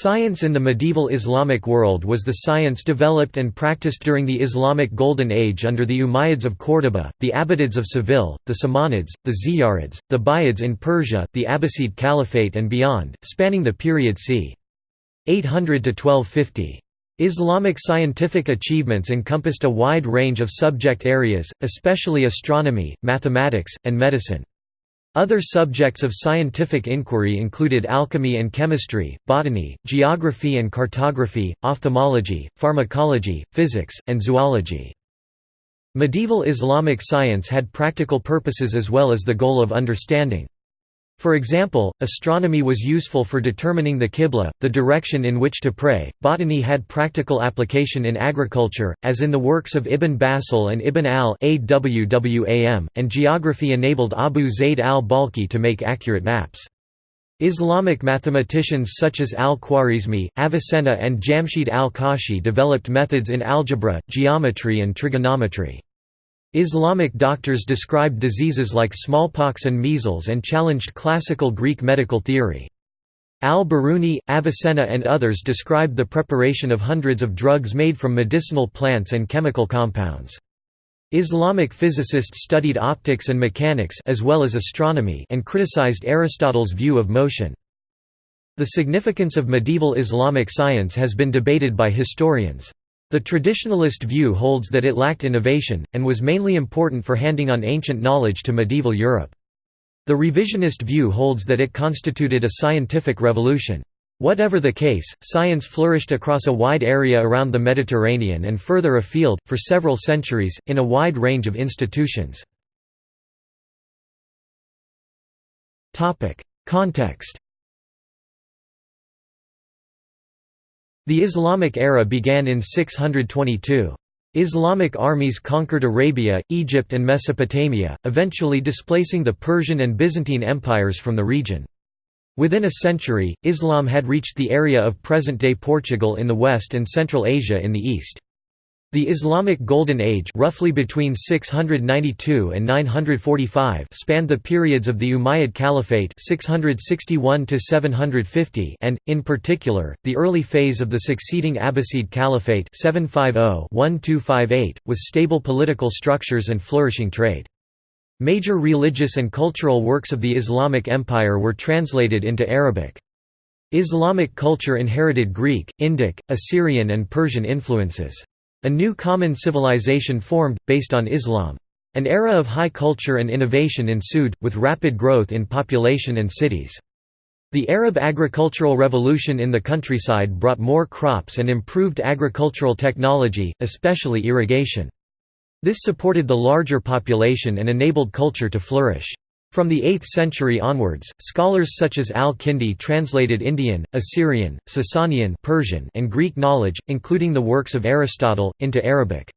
Science in the medieval Islamic world was the science developed and practiced during the Islamic Golden Age under the Umayyads of Córdoba, the Abbadids of Seville, the Samanids, the Ziyarids, the Buyids in Persia, the Abbasid Caliphate and beyond, spanning the period c. 800 to 1250. Islamic scientific achievements encompassed a wide range of subject areas, especially astronomy, mathematics, and medicine. Other subjects of scientific inquiry included alchemy and chemistry, botany, geography and cartography, ophthalmology, pharmacology, physics, and zoology. Medieval Islamic science had practical purposes as well as the goal of understanding. For example, astronomy was useful for determining the Qibla, the direction in which to pray, botany had practical application in agriculture, as in the works of Ibn Bassal and Ibn al-Awwam, and geography enabled Abu Zayd al-Balkhi to make accurate maps. Islamic mathematicians such as al-Khwarizmi, Avicenna and Jamshid al-Kashi developed methods in algebra, geometry and trigonometry. Islamic doctors described diseases like smallpox and measles and challenged classical Greek medical theory. Al-Biruni, Avicenna and others described the preparation of hundreds of drugs made from medicinal plants and chemical compounds. Islamic physicists studied optics and mechanics as well as astronomy and criticized Aristotle's view of motion. The significance of medieval Islamic science has been debated by historians. The traditionalist view holds that it lacked innovation, and was mainly important for handing on ancient knowledge to medieval Europe. The revisionist view holds that it constituted a scientific revolution. Whatever the case, science flourished across a wide area around the Mediterranean and further afield, for several centuries, in a wide range of institutions. Context The Islamic era began in 622. Islamic armies conquered Arabia, Egypt and Mesopotamia, eventually displacing the Persian and Byzantine empires from the region. Within a century, Islam had reached the area of present-day Portugal in the west and Central Asia in the east. The Islamic Golden Age roughly between 692 and 945 spanned the periods of the Umayyad Caliphate 661 and, in particular, the early phase of the succeeding Abbasid Caliphate 750 with stable political structures and flourishing trade. Major religious and cultural works of the Islamic Empire were translated into Arabic. Islamic culture inherited Greek, Indic, Assyrian and Persian influences. A new common civilization formed, based on Islam. An era of high culture and innovation ensued, with rapid growth in population and cities. The Arab agricultural revolution in the countryside brought more crops and improved agricultural technology, especially irrigation. This supported the larger population and enabled culture to flourish. From the 8th century onwards, scholars such as al-Kindi translated Indian, Assyrian, Sasanian Persian and Greek knowledge, including the works of Aristotle, into Arabic.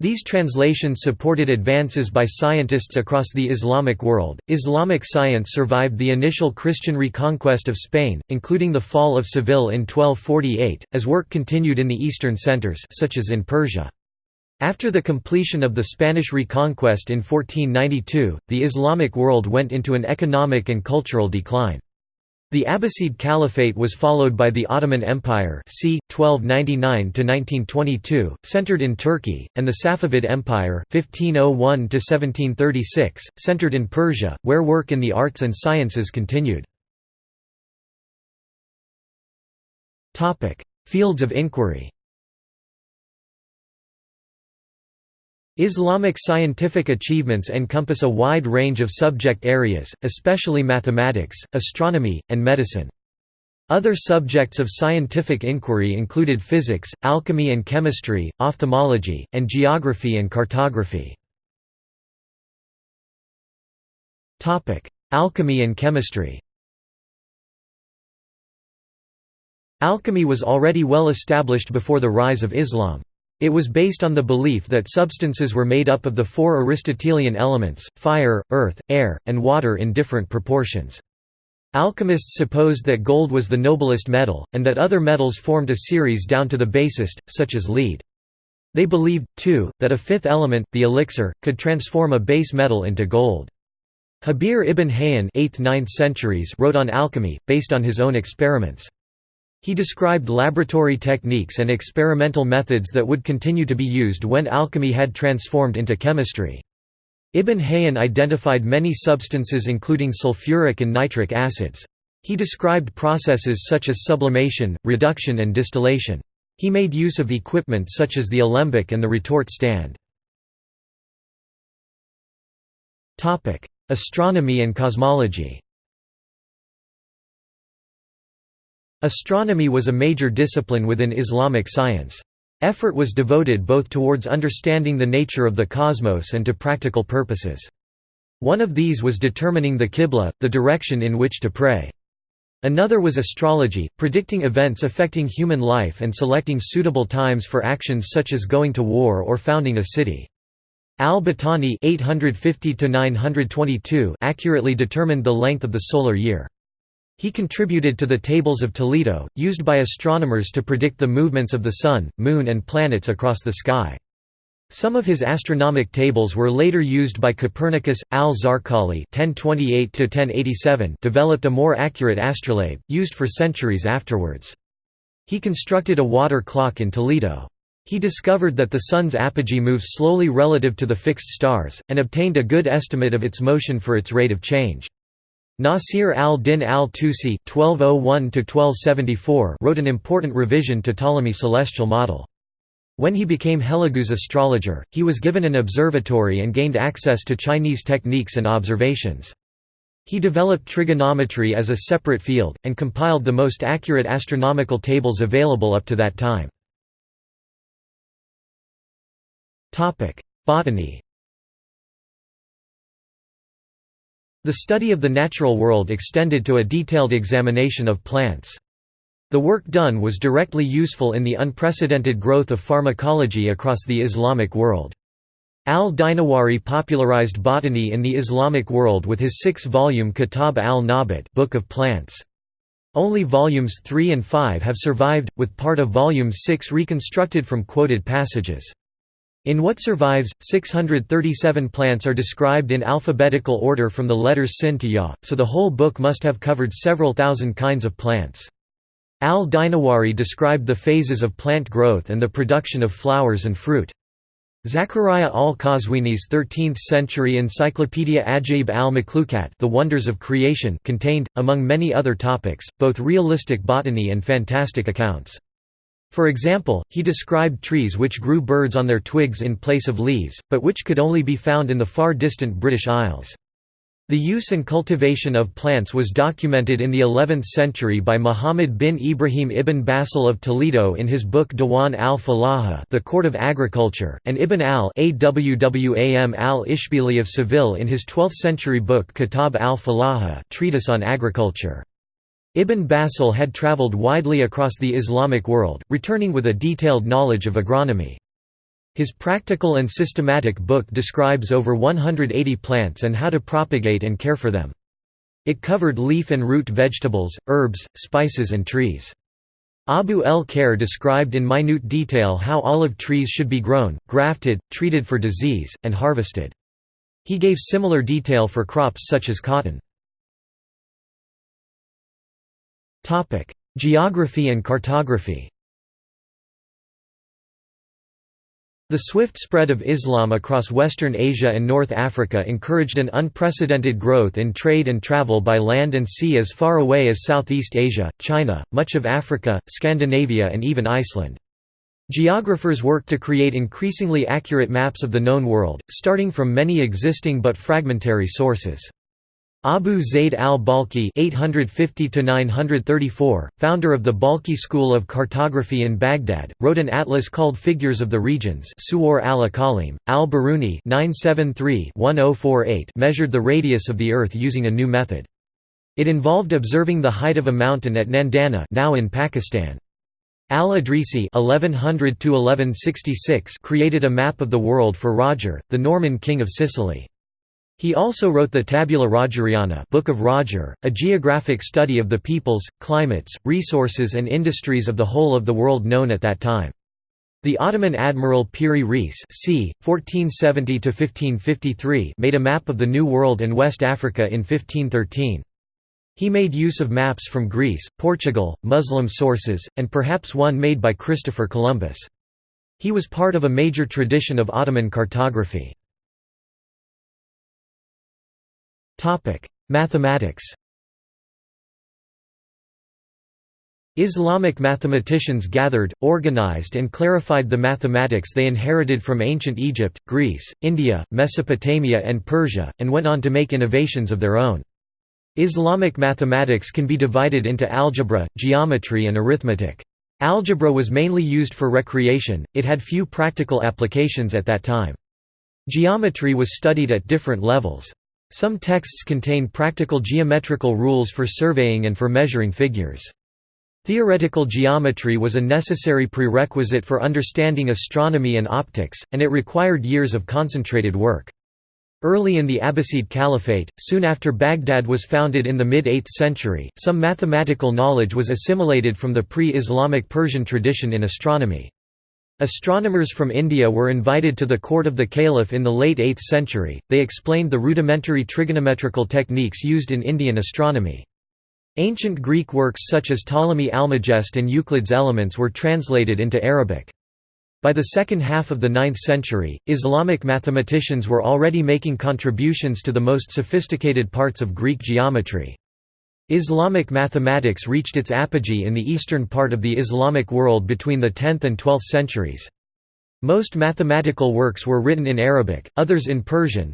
These translations supported advances by scientists across the Islamic world. Islamic science survived the initial Christian reconquest of Spain, including the fall of Seville in 1248, as work continued in the eastern centers such as in Persia. After the completion of the Spanish reconquest in 1492, the Islamic world went into an economic and cultural decline. The Abbasid Caliphate was followed by the Ottoman Empire c. 1299–1922, centered in Turkey, and the Safavid Empire 1501–1736, centered in Persia, where work in the arts and sciences continued. Fields of inquiry Islamic scientific achievements encompass a wide range of subject areas, especially mathematics, astronomy, and medicine. Other subjects of scientific inquiry included physics, alchemy and chemistry, ophthalmology, and geography and cartography. Alchemy and chemistry Alchemy was already well established before the rise of Islam. It was based on the belief that substances were made up of the four Aristotelian elements, fire, earth, air, and water in different proportions. Alchemists supposed that gold was the noblest metal, and that other metals formed a series down to the basest, such as lead. They believed, too, that a fifth element, the elixir, could transform a base metal into gold. Jabir ibn Hayyan 8th–9th centuries wrote on alchemy, based on his own experiments. He described laboratory techniques and experimental methods that would continue to be used when alchemy had transformed into chemistry. Ibn Hayyan identified many substances including sulfuric and nitric acids. He described processes such as sublimation, reduction and distillation. He made use of equipment such as the alembic and the retort stand. Astronomy and cosmology Astronomy was a major discipline within Islamic science. Effort was devoted both towards understanding the nature of the cosmos and to practical purposes. One of these was determining the qibla, the direction in which to pray. Another was astrology, predicting events affecting human life and selecting suitable times for actions such as going to war or founding a city. Al-Battani accurately determined the length of the solar year. He contributed to the Tables of Toledo, used by astronomers to predict the movements of the Sun, Moon and planets across the sky. Some of his astronomic tables were later used by Copernicus. Al-Zarqali developed a more accurate astrolabe, used for centuries afterwards. He constructed a water clock in Toledo. He discovered that the Sun's apogee moves slowly relative to the fixed stars, and obtained a good estimate of its motion for its rate of change. Nasir al-Din al-Tusi oh wrote an important revision to Ptolemy's celestial model. When he became Hulagu's astrologer, he was given an observatory and gained access to Chinese techniques and observations. He developed trigonometry as a separate field, and compiled the most accurate astronomical tables available up to that time. Botany The study of the natural world extended to a detailed examination of plants. The work done was directly useful in the unprecedented growth of pharmacology across the Islamic world. Al-Dinawari popularized botany in the Islamic world with his six-volume Kitab al-Nabat Book of Plants. Only volumes 3 and 5 have survived, with part of volume 6 reconstructed from quoted passages. In what survives, 637 plants are described in alphabetical order from the letters sin to ya, so the whole book must have covered several thousand kinds of plants. Al-Dinawari described the phases of plant growth and the production of flowers and fruit. Zachariah al-Qazwini's 13th-century encyclopedia Ajaib al-Makhlukat The Wonders of Creation contained, among many other topics, both realistic botany and fantastic accounts. For example, he described trees which grew birds on their twigs in place of leaves, but which could only be found in the far distant British Isles. The use and cultivation of plants was documented in the 11th century by Muhammad bin Ibrahim ibn Bassal of Toledo in his book Diwan al-Falaha The Court of Agriculture, and Ibn al-Awwam al-Ishbili of Seville in his 12th-century book Kitab al-Falaha Treatise on Agriculture. Ibn Bassal had travelled widely across the Islamic world, returning with a detailed knowledge of agronomy. His practical and systematic book describes over 180 plants and how to propagate and care for them. It covered leaf and root vegetables, herbs, spices and trees. Abu el-Khair described in minute detail how olive trees should be grown, grafted, treated for disease, and harvested. He gave similar detail for crops such as cotton. Geography and cartography The swift spread of Islam across Western Asia and North Africa encouraged an unprecedented growth in trade and travel by land and sea as far away as Southeast Asia, China, much of Africa, Scandinavia and even Iceland. Geographers worked to create increasingly accurate maps of the known world, starting from many existing but fragmentary sources. Abu Zayd al-Balkhi founder of the Balkhi school of cartography in Baghdad, wrote an atlas called Figures of the Regions Suwar al-Aqalim. Al-Biruni oh measured the radius of the Earth using a new method. It involved observing the height of a mountain at Nandana now in Pakistan. Al-Idrisi created a map of the world for Roger, the Norman king of Sicily. He also wrote the Tabula Rogeriana Book of Roger, a geographic study of the peoples, climates, resources and industries of the whole of the world known at that time. The Ottoman admiral Piri Reis c. 1470 made a map of the New World and West Africa in 1513. He made use of maps from Greece, Portugal, Muslim sources, and perhaps one made by Christopher Columbus. He was part of a major tradition of Ottoman cartography. Mathematics Islamic mathematicians gathered, organized and clarified the mathematics they inherited from ancient Egypt, Greece, India, Mesopotamia and Persia, and went on to make innovations of their own. Islamic mathematics can be divided into algebra, geometry and arithmetic. Algebra was mainly used for recreation, it had few practical applications at that time. Geometry was studied at different levels. Some texts contain practical geometrical rules for surveying and for measuring figures. Theoretical geometry was a necessary prerequisite for understanding astronomy and optics, and it required years of concentrated work. Early in the Abbasid Caliphate, soon after Baghdad was founded in the mid-8th century, some mathematical knowledge was assimilated from the pre-Islamic Persian tradition in astronomy. Astronomers from India were invited to the court of the caliph in the late 8th century, they explained the rudimentary trigonometrical techniques used in Indian astronomy. Ancient Greek works such as Ptolemy Almagest and Euclid's Elements were translated into Arabic. By the second half of the 9th century, Islamic mathematicians were already making contributions to the most sophisticated parts of Greek geometry. Islamic mathematics reached its apogee in the eastern part of the Islamic world between the 10th and 12th centuries. Most mathematical works were written in Arabic, others in Persian,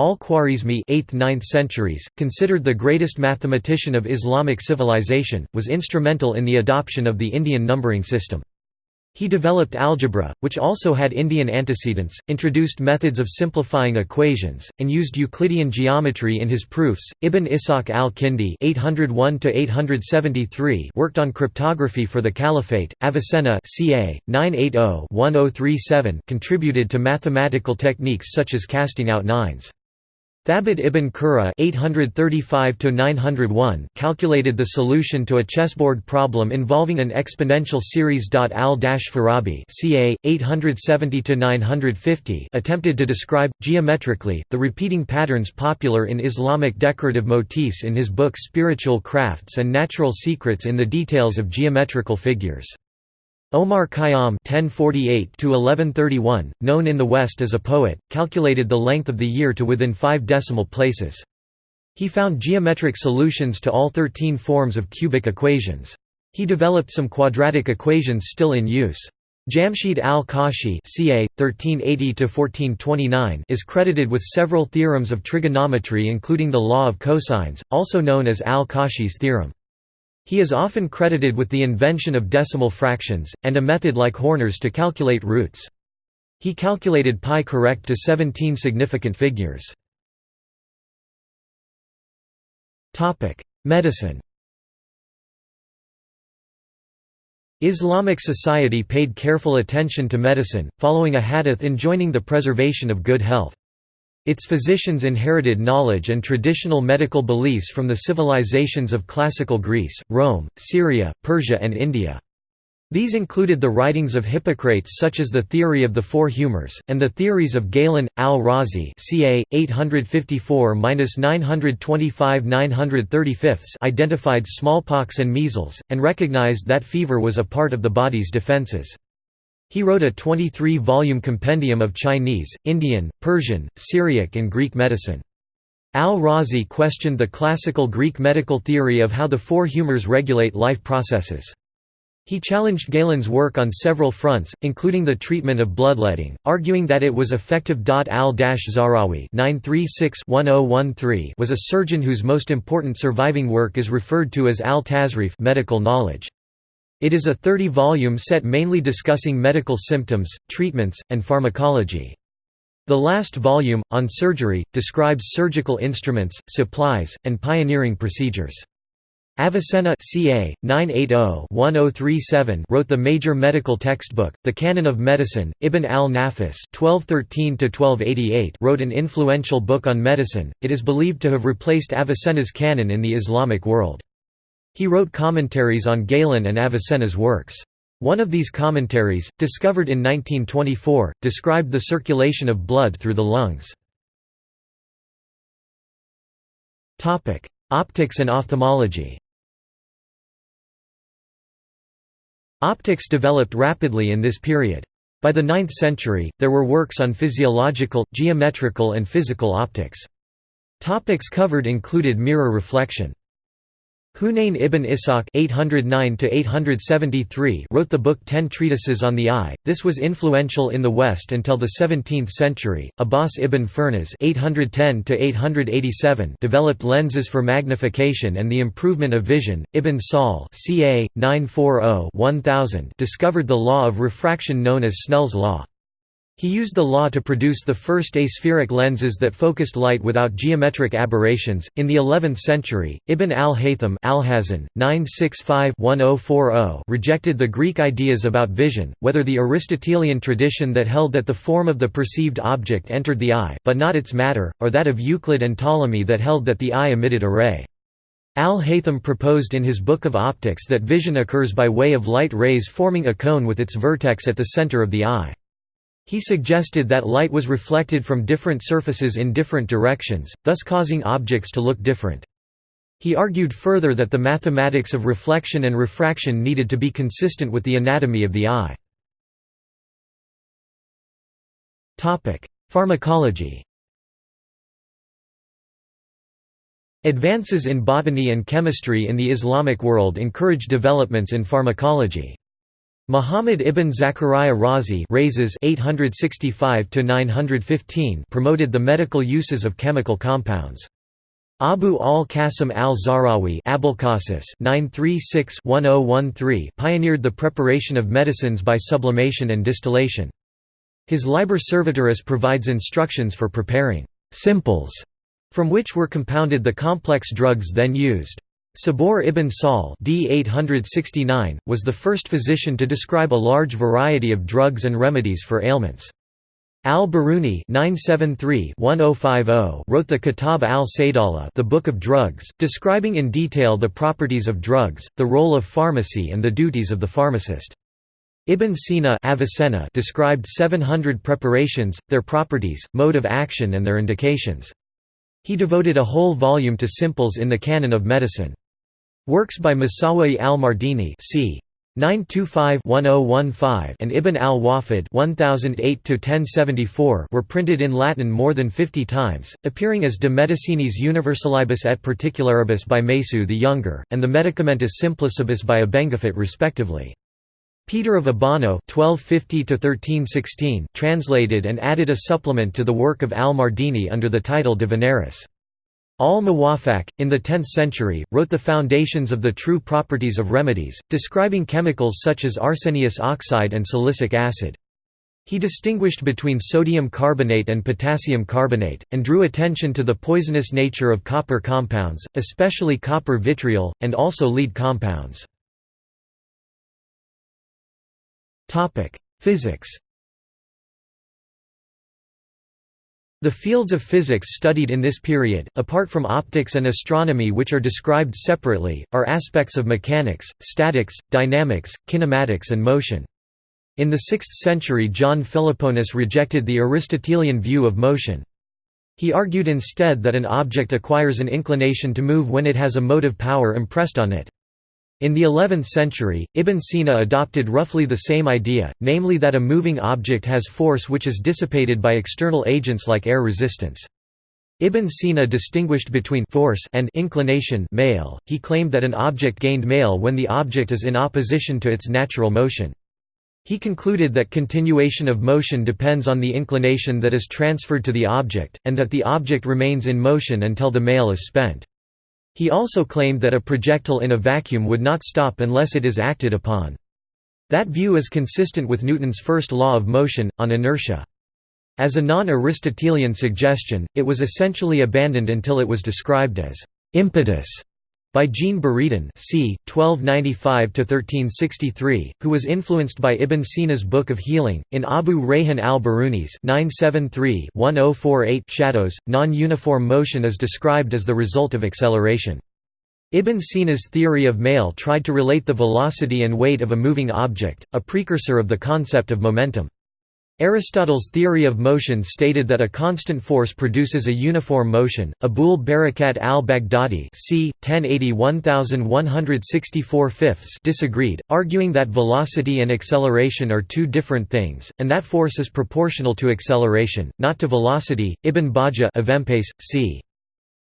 Al-Khwarizmi 8th–9th centuries, considered the greatest mathematician of Islamic civilization, was instrumental in the adoption of the Indian numbering system. He developed algebra, which also had Indian antecedents, introduced methods of simplifying equations, and used Euclidean geometry in his proofs. Ibn Ishaq al-Kindi (801–873) worked on cryptography for the Caliphate. Avicenna (ca. 980–1037) contributed to mathematical techniques such as casting out nines. Thabit ibn Qurra (835–901) calculated the solution to a chessboard problem involving an exponential series. Al-Farabi (ca. 870–950) attempted to describe geometrically the repeating patterns popular in Islamic decorative motifs in his book Spiritual Crafts and Natural Secrets in the details of geometrical figures. Omar Khayyam (1048–1131), known in the West as a poet, calculated the length of the year to within five decimal places. He found geometric solutions to all 13 forms of cubic equations. He developed some quadratic equations still in use. Jamshid al-Kashi (ca. 1380–1429) is credited with several theorems of trigonometry, including the law of cosines, also known as al-Kashi's theorem. He is often credited with the invention of decimal fractions, and a method like Horner's to calculate roots. He calculated pi correct to 17 significant figures. Medicine Islamic society paid careful attention to medicine, following a hadith enjoining the preservation of good health. Its physicians inherited knowledge and traditional medical beliefs from the civilizations of classical Greece, Rome, Syria, Persia and India. These included the writings of Hippocrates such as the theory of the four humours, and the theories of Galen, al-Razi ca. 854–925–935 identified smallpox and measles, and recognized that fever was a part of the body's defences. He wrote a 23-volume compendium of Chinese, Indian, Persian, Syriac and Greek medicine. Al-Razi questioned the classical Greek medical theory of how the four humours regulate life processes. He challenged Galen's work on several fronts, including the treatment of bloodletting, arguing that it was effective. Al-Zahrawi oh was a surgeon whose most important surviving work is referred to as al-Tasrif medical knowledge. It is a 30-volume set mainly discussing medical symptoms, treatments, and pharmacology. The last volume, on surgery, describes surgical instruments, supplies, and pioneering procedures. Avicenna ca. 980-1037 wrote the major medical textbook, the Canon of Medicine. Ibn al-Nafis (1213–1288) wrote an influential book on medicine. It is believed to have replaced Avicenna's canon in the Islamic world. He wrote commentaries on Galen and Avicenna's works. One of these commentaries, discovered in 1924, described the circulation of blood through the lungs. Optics and ophthalmology Optics developed rapidly in this period. By the 9th century, there were works on physiological, geometrical and physical optics. Topics covered included mirror reflection. Hunayn ibn Ishaq (809–873) wrote the book Ten Treatises on the Eye. This was influential in the West until the 17th century. Abbas ibn Firnas (810–887) developed lenses for magnification and the improvement of vision. Ibn Sahl (ca. 940–1000) discovered the law of refraction known as Snell's law. He used the law to produce the first aspheric lenses that focused light without geometric aberrations. In the 11th century, Ibn al-Haytham Alhazen, 965-1040 rejected the Greek ideas about vision, whether the Aristotelian tradition that held that the form of the perceived object entered the eye, but not its matter, or that of Euclid and Ptolemy that held that the eye emitted a ray. Al-Haytham proposed in his Book of Optics that vision occurs by way of light rays forming a cone with its vertex at the center of the eye. He suggested that light was reflected from different surfaces in different directions, thus causing objects to look different. He argued further that the mathematics of reflection and refraction needed to be consistent with the anatomy of the eye. Pharmacology Advances in botany and chemistry in the Islamic world encouraged developments in pharmacology. Muhammad ibn Zachariah Razi Rhazes 865 to 915 promoted the medical uses of chemical compounds. Abu al-Qasim al-Zahrawi oh pioneered the preparation of medicines by sublimation and distillation. His Liber Servitoris provides instructions for preparing «simples», from which were compounded the complex drugs then used. Sabur ibn Sahl d. 869, was the first physician to describe a large variety of drugs and remedies for ailments. Al-Biruni oh, oh wrote the Kitab al-Saydala the Book of Drugs, describing in detail the properties of drugs, the role of pharmacy and the duties of the pharmacist. Ibn Sina Avicenna described 700 preparations, their properties, mode of action and their indications. He devoted a whole volume to simples in the canon of medicine. Works by Masawaih al-Mardini c. 925-1015 and Ibn al-Wafid were printed in Latin more than 50 times, appearing as De Medicinis Universalibus et Particularibus by Mesue the Younger, and the Medicamentis Simplicibus by Abenguefit respectively. Peter of Abano (1250–1316) translated and added a supplement to the work of al-Mardini under the title De. Al-Muwafaq, in the 10th century, wrote the foundations of the true properties of remedies, describing chemicals such as arsenious oxide and silicic acid. He distinguished between sodium carbonate and potassium carbonate, and drew attention to the poisonous nature of copper compounds, especially copper vitriol, and also lead compounds. Physics The fields of physics studied in this period, apart from optics and astronomy which are described separately, are aspects of mechanics, statics, dynamics, kinematics and motion. In the 6th century John Philoponus rejected the Aristotelian view of motion. He argued instead that an object acquires an inclination to move when it has a motive power impressed on it. In the 11th century, Ibn Sina adopted roughly the same idea, namely that a moving object has force which is dissipated by external agents like air resistance. Ibn Sina distinguished between force and inclination mayl. He claimed that an object gained mayl when the object is in opposition to its natural motion. He concluded that continuation of motion depends on the inclination that is transferred to the object, and that the object remains in motion until the mayl is spent. He also claimed that a projectile in a vacuum would not stop unless it is acted upon. That view is consistent with Newton's first law of motion, on inertia. As a non-Aristotelian suggestion, it was essentially abandoned until it was described as «impetus» by Jean Buridan c. 1295–1363, who was influenced by Ibn Sina's Book of Healing. In Abu Rayhan al-Biruni's oh shadows, non-uniform motion is described as the result of acceleration. Ibn Sina's theory of mayl tried to relate the velocity and weight of a moving object, a precursor of the concept of momentum. Aristotle's theory of motion stated that a constant force produces a uniform motion. Abul Barakat al-Baghdadi c. 1080 disagreed, arguing that velocity and acceleration are two different things, and that force is proportional to acceleration, not to velocity. Ibn Bajjah c.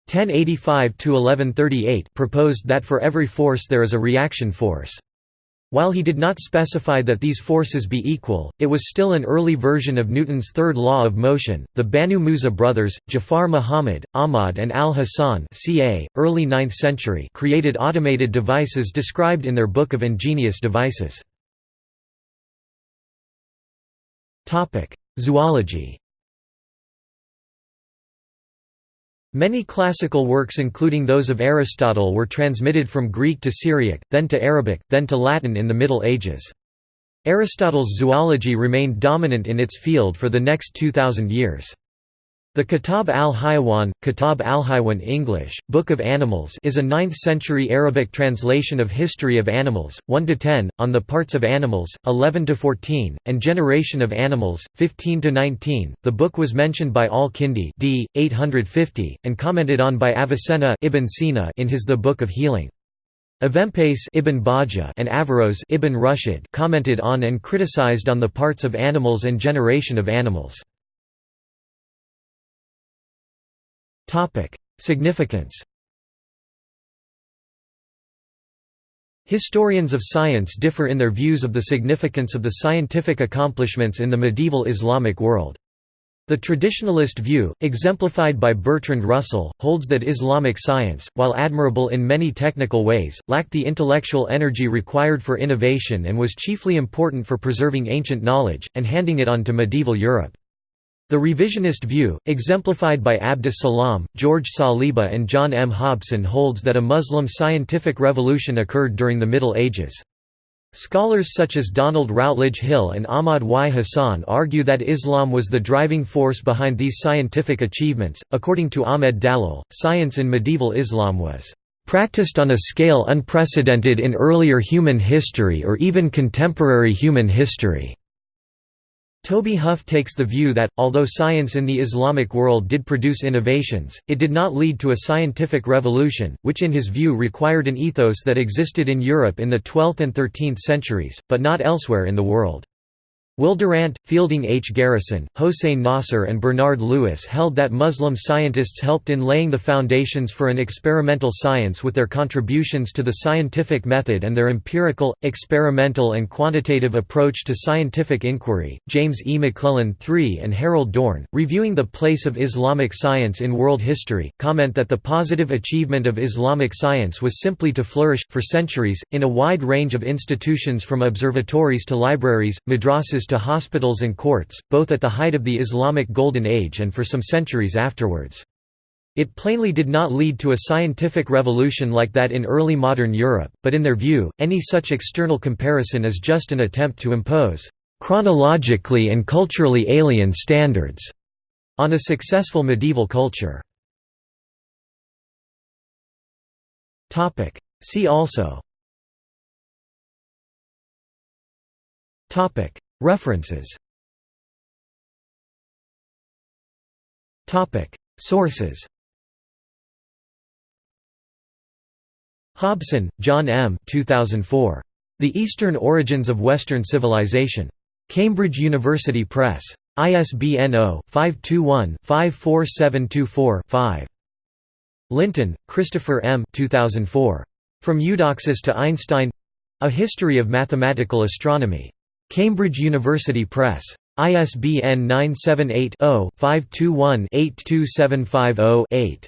1085–1138 proposed that for every force there is a reaction force. While he did not specify that these forces be equal, it was still an early version of Newton's third law of motion. The Banu Musa brothers, Jafar Muhammad, Ahmad, and Al Hasan, ca. early 9th century, created automated devices described in their Book of Ingenious Devices. Topic: Zoology. Many classical works including those of Aristotle were transmitted from Greek to Syriac, then to Arabic, then to Latin in the Middle Ages. Aristotle's zoology remained dominant in its field for the next 2,000 years. The Kitab al-Hayawan, Kitab al-Hayawan English, Book of Animals is a 9th-century Arabic translation of History of Animals, 1–10, on the parts of animals, 11–14, and Generation of Animals, 15–19. The book was mentioned by al-Kindi d. 850, and commented on by Avicenna Ibn Sina in his The Book of Healing. Avempace Ibn Bajjah and Averroes Ibn Rushd commented on and criticized on the parts of animals and generation of animals. Significance Historians of science differ in their views of the significance of the scientific accomplishments in the medieval Islamic world. The traditionalist view, exemplified by Bertrand Russell, holds that Islamic science, while admirable in many technical ways, lacked the intellectual energy required for innovation and was chiefly important for preserving ancient knowledge, and handing it on to medieval Europe. The revisionist view, exemplified by Abdus Salam, George Saliba and John M. Hobson holds that a Muslim scientific revolution occurred during the Middle Ages. Scholars such as Donald Routledge Hill and Ahmad Y. Hassan argue that Islam was the driving force behind these scientific achievements. According to Ahmed Dallal, science in medieval Islam was practiced on a scale unprecedented in earlier human history or even contemporary human history. Toby Huff takes the view that, although science in the Islamic world did produce innovations, it did not lead to a scientific revolution, which in his view required an ethos that existed in Europe in the 12th and 13th centuries, but not elsewhere in the world. Will Durant, Fielding H. Garrison, Hossein Nasr and Bernard Lewis held that Muslim scientists helped in laying the foundations for an experimental science with their contributions to the scientific method and their empirical, experimental and quantitative approach to scientific inquiry. James E. McClellan III and Harold Dorn, reviewing the place of Islamic science in world history, comment that the positive achievement of Islamic science was simply to flourish, for centuries, in a wide range of institutions from observatories to libraries, madrasas to hospitals and courts, both at the height of the Islamic Golden Age and for some centuries afterwards. It plainly did not lead to a scientific revolution like that in early modern Europe, but in their view, any such external comparison is just an attempt to impose chronologically and culturally alien standards on a successful medieval culture. See also References Sources Hobson, John M. 2004. The Eastern Origins of Western Civilization. Cambridge University Press. ISBN 0-521-54724-5. Linton, Christopher M. 2004. From Eudoxus to Einstein A History of Mathematical Astronomy. Cambridge University Press. ISBN 978-0-521-82750-8.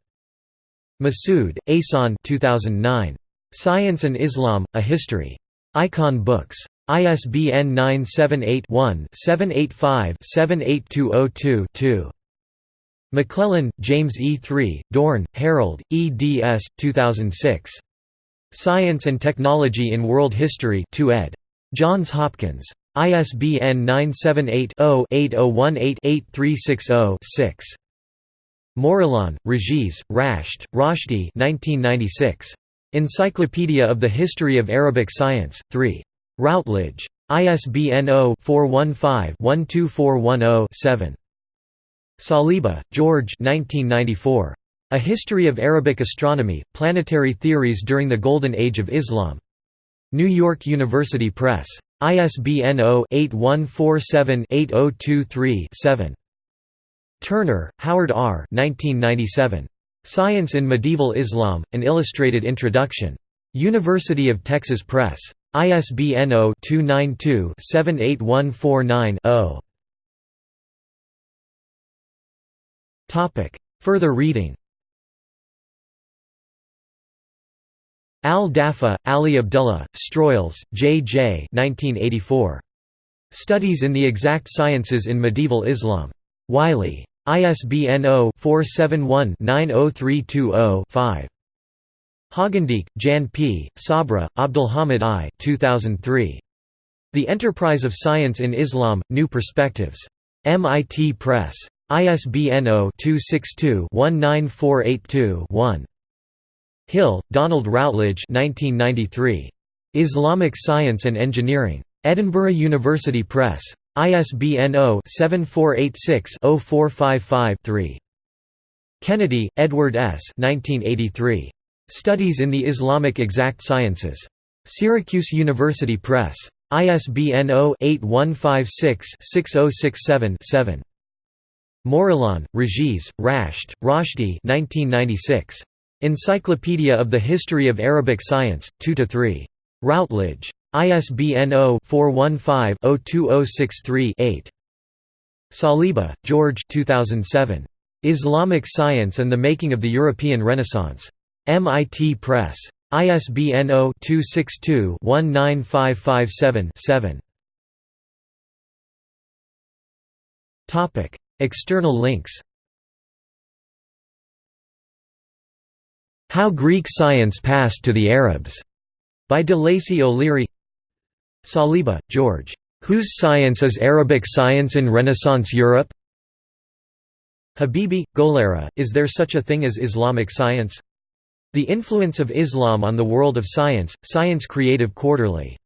Masood, Ehsan 2009. Science and Islam, A History. Icon Books. ISBN 978-1-785-78202-2. McClellan, James E. 3, Dorn, Harold, eds. 2006. Science and Technology in World History 2 ed. Johns Hopkins. ISBN 978-0-8018-8360-6. Morelon, Regis, Rashed, Roshdi 1996. Encyclopedia of the History of Arabic Science, 3. Routledge. ISBN 0-415-12410-7. Saliba, George A History of Arabic Astronomy, Planetary Theories During the Golden Age of Islam. New York University Press. ISBN 0-8147-8023-7. Turner, Howard R. 1997. Science in Medieval Islam, An Illustrated Introduction. University of Texas Press. ISBN 0-292-78149-0. Further reading Al-Dafa, Ali Abdullah, Stroyls, J. J. 1984. Studies in the Exact Sciences in Medieval Islam. Wiley. ISBN 0-471-90320-5. Hogendijk, Jan P., Sabra, Abdulhamid I 2003. The Enterprise of Science in Islam, New Perspectives. MIT Press. ISBN 0-262-19482-1. Hill, Donald Routledge 1993. Islamic Science and Engineering. Edinburgh University Press. ISBN 0-7486-0455-3. Kennedy, Edward S. 1983. Studies in the Islamic Exact Sciences. Syracuse University Press. ISBN 0-8156-6067-7. Morelon, Regis, Rashed, Roshdi Encyclopedia of the History of Arabic Science, 2–3. Routledge. ISBN 0-415-02063-8. Saliba, George 2007. Islamic Science and the Making of the European Renaissance. MIT Press. ISBN 0-262-19557-7. External links How Greek Science Passed to the Arabs, by de Lacy O'Leary Saliba, George. Whose Science is Arabic Science in Renaissance Europe? Habibi, Golareh, Is there such a thing as Islamic science? The Influence of Islam on the World of Science, Science Creative Quarterly